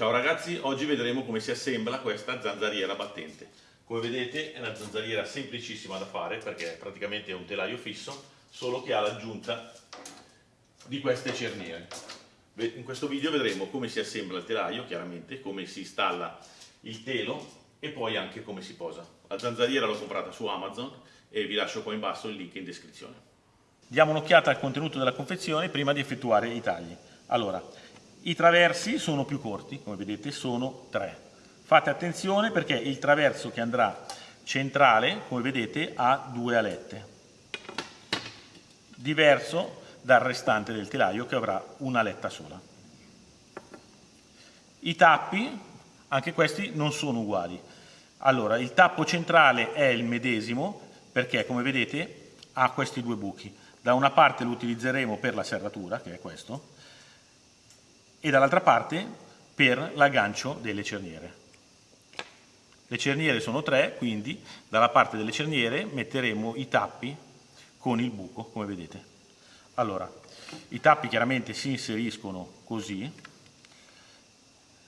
Ciao ragazzi, oggi vedremo come si assembla questa zanzariera battente. Come vedete è una zanzariera semplicissima da fare perché praticamente è un telaio fisso, solo che ha l'aggiunta di queste cerniere. In questo video vedremo come si assembla il telaio, chiaramente, come si installa il telo e poi anche come si posa. La zanzariera l'ho comprata su Amazon e vi lascio qua in basso il link in descrizione. Diamo un'occhiata al contenuto della confezione prima di effettuare i tagli. Allora, i traversi sono più corti, come vedete sono tre. Fate attenzione perché il traverso che andrà centrale, come vedete, ha due alette. Diverso dal restante del telaio che avrà una aletta sola. I tappi, anche questi non sono uguali. Allora, il tappo centrale è il medesimo perché, come vedete, ha questi due buchi. Da una parte lo utilizzeremo per la serratura, che è questo, e dall'altra parte per l'aggancio delle cerniere. Le cerniere sono tre, quindi dalla parte delle cerniere metteremo i tappi con il buco, come vedete. Allora, i tappi chiaramente si inseriscono così,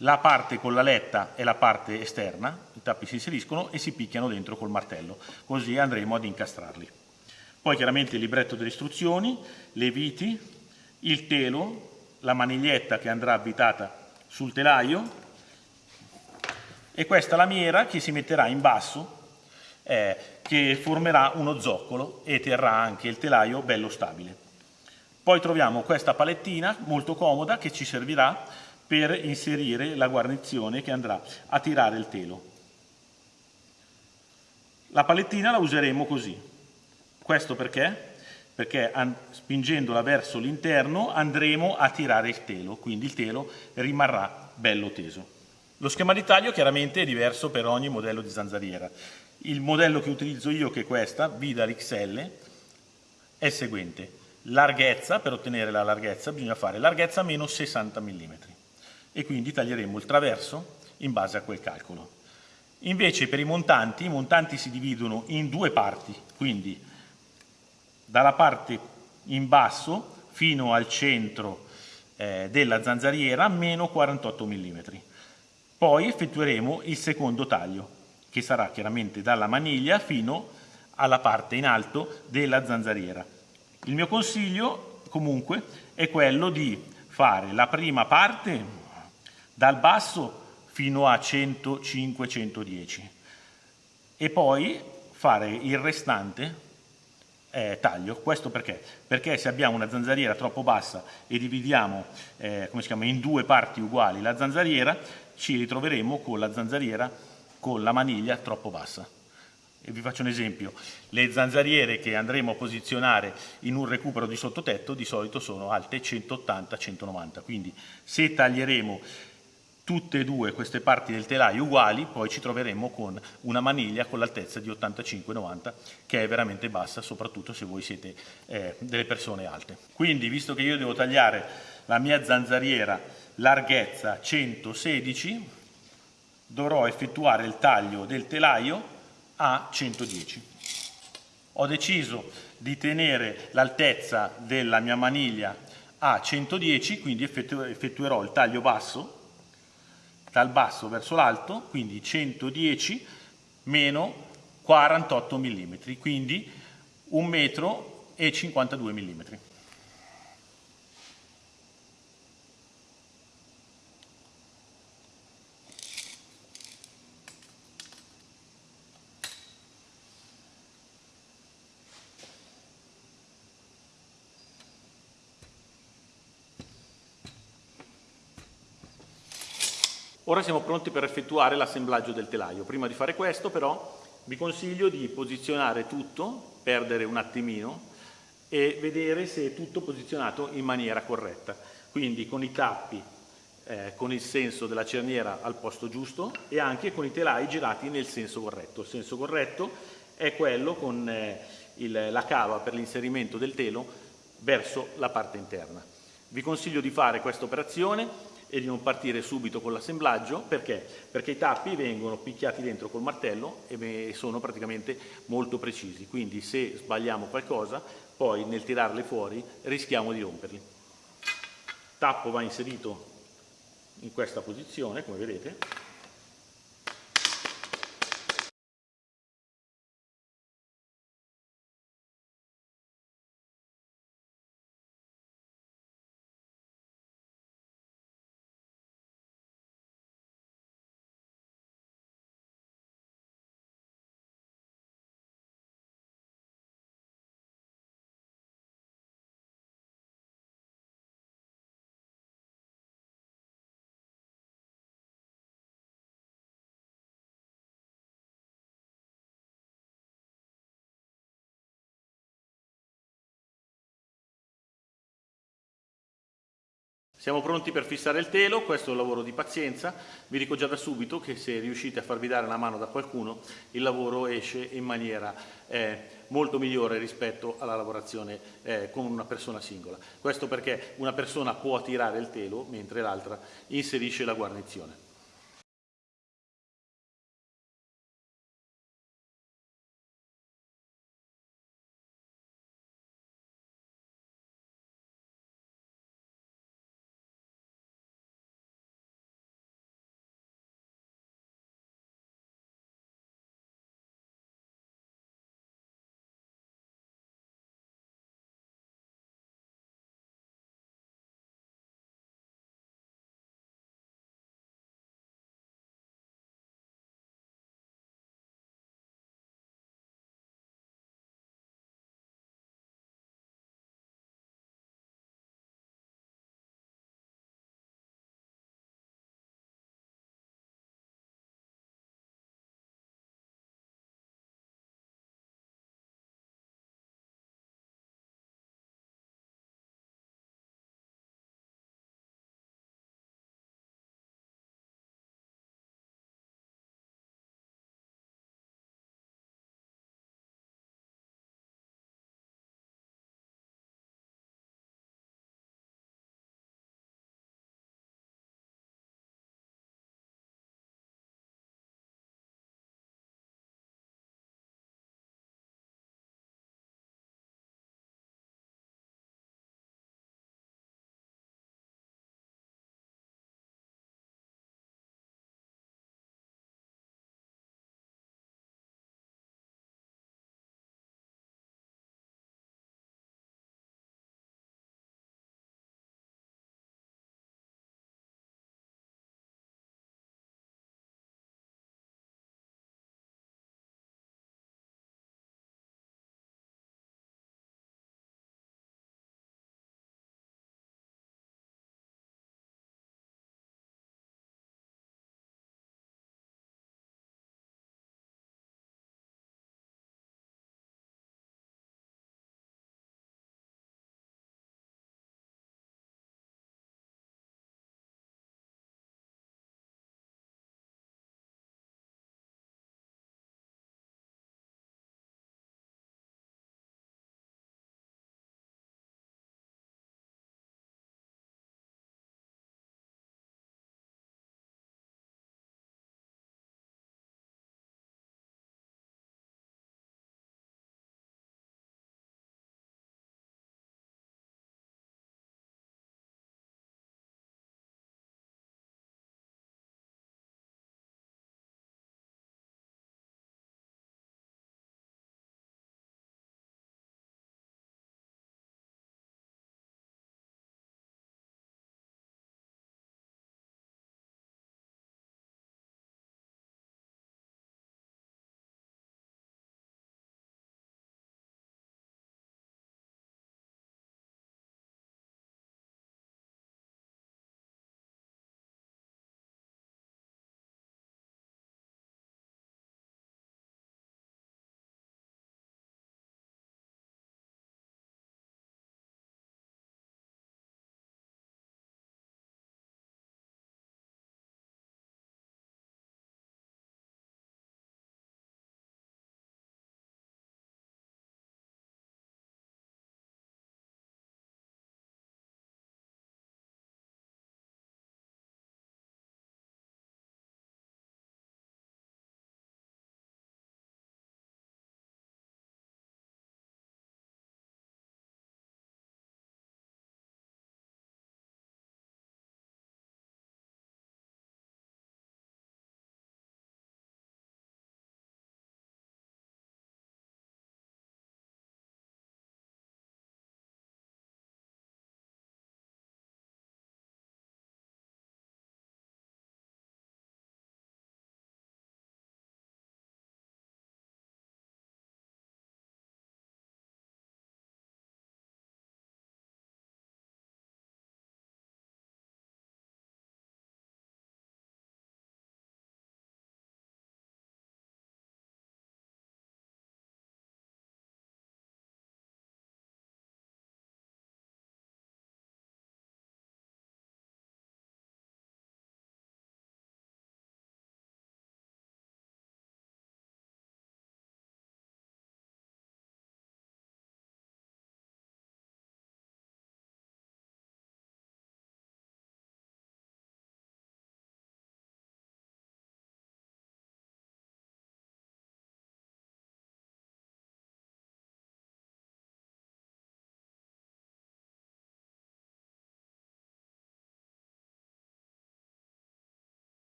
la parte con la letta è la parte esterna, i tappi si inseriscono e si picchiano dentro col martello, così andremo ad incastrarli. Poi chiaramente il libretto delle istruzioni, le viti, il telo, la maniglietta che andrà abitata sul telaio e questa lamiera che si metterà in basso eh, che formerà uno zoccolo e terrà anche il telaio bello stabile. Poi troviamo questa palettina molto comoda che ci servirà per inserire la guarnizione che andrà a tirare il telo. La palettina la useremo così. Questo perché? Perché spingendola verso l'interno andremo a tirare il telo, quindi il telo rimarrà bello teso. Lo schema di taglio chiaramente è diverso per ogni modello di zanzariera. Il modello che utilizzo io, che è questa, Vidal XL, è il seguente. Larghezza, per ottenere la larghezza bisogna fare larghezza meno 60 mm e quindi taglieremo il traverso in base a quel calcolo. Invece per i montanti, i montanti si dividono in due parti, quindi dalla parte in basso fino al centro eh, della zanzariera meno 48 mm. Poi effettueremo il secondo taglio che sarà chiaramente dalla maniglia fino alla parte in alto della zanzariera. Il mio consiglio comunque è quello di fare la prima parte dal basso fino a 105-110 e poi fare il restante eh, taglio. Questo perché? Perché se abbiamo una zanzariera troppo bassa e dividiamo eh, chiama, in due parti uguali la zanzariera, ci ritroveremo con la zanzariera con la maniglia troppo bassa. E vi faccio un esempio, le zanzariere che andremo a posizionare in un recupero di sottotetto di solito sono alte 180-190, quindi se taglieremo tutte e due queste parti del telaio uguali, poi ci troveremo con una maniglia con l'altezza di 85-90 che è veramente bassa, soprattutto se voi siete eh, delle persone alte. Quindi, visto che io devo tagliare la mia zanzariera larghezza 116, dovrò effettuare il taglio del telaio a 110. Ho deciso di tenere l'altezza della mia maniglia a 110, quindi effettuerò il taglio basso dal basso verso l'alto, quindi 110 meno 48 mm, quindi 1 metro e 52 mm. Ora siamo pronti per effettuare l'assemblaggio del telaio. Prima di fare questo però vi consiglio di posizionare tutto, perdere un attimino e vedere se è tutto posizionato in maniera corretta. Quindi con i tappi, eh, con il senso della cerniera al posto giusto e anche con i telai girati nel senso corretto. Il senso corretto è quello con eh, il, la cava per l'inserimento del telo verso la parte interna. Vi consiglio di fare questa operazione e di non partire subito con l'assemblaggio perché? Perché i tappi vengono picchiati dentro col martello e sono praticamente molto precisi, quindi se sbagliamo qualcosa poi nel tirarle fuori rischiamo di romperli. Tappo va inserito in questa posizione, come vedete, Siamo pronti per fissare il telo, questo è un lavoro di pazienza, vi dico già da subito che se riuscite a farvi dare la mano da qualcuno il lavoro esce in maniera eh, molto migliore rispetto alla lavorazione eh, con una persona singola. Questo perché una persona può tirare il telo mentre l'altra inserisce la guarnizione.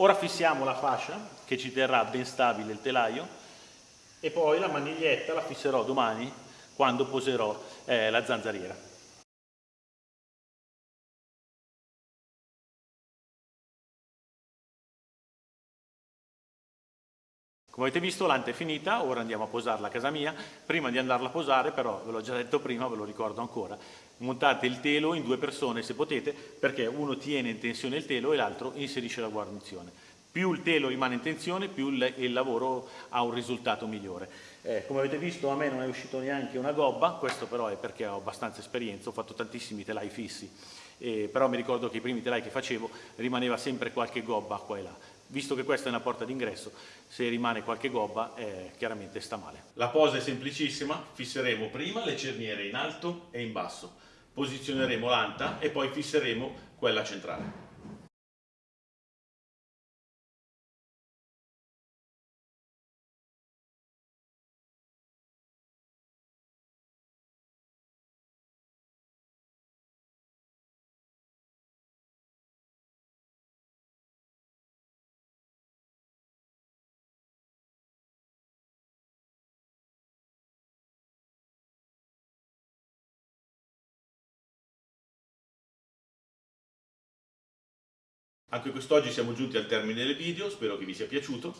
Ora fissiamo la fascia che ci terrà ben stabile il telaio e poi la maniglietta la fisserò domani quando poserò eh, la zanzariera. Come avete visto l'ante è finita, ora andiamo a posarla a casa mia. Prima di andarla a posare però, ve l'ho già detto prima, ve lo ricordo ancora, montate il telo in due persone se potete perché uno tiene in tensione il telo e l'altro inserisce la guarnizione. Più il telo rimane in tensione, più il lavoro ha un risultato migliore. Eh, come avete visto a me non è uscito neanche una gobba, questo però è perché ho abbastanza esperienza, ho fatto tantissimi telai fissi, eh, però mi ricordo che i primi telai che facevo rimaneva sempre qualche gobba qua e là visto che questa è una porta d'ingresso, se rimane qualche gobba eh, chiaramente sta male. La posa è semplicissima, fisseremo prima le cerniere in alto e in basso, posizioneremo l'anta e poi fisseremo quella centrale. Anche quest'oggi siamo giunti al termine del video, spero che vi sia piaciuto.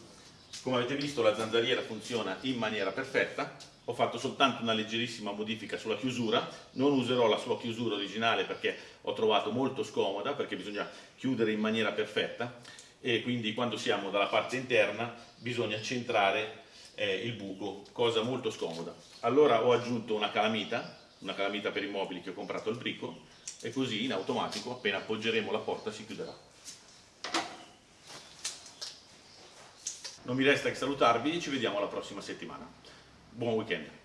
Come avete visto la zanzariera funziona in maniera perfetta, ho fatto soltanto una leggerissima modifica sulla chiusura, non userò la sua chiusura originale perché ho trovato molto scomoda, perché bisogna chiudere in maniera perfetta e quindi quando siamo dalla parte interna bisogna centrare eh, il buco, cosa molto scomoda. Allora ho aggiunto una calamita, una calamita per i mobili che ho comprato al bricco e così in automatico appena appoggeremo la porta si chiuderà. Non mi resta che salutarvi e ci vediamo la prossima settimana. Buon weekend!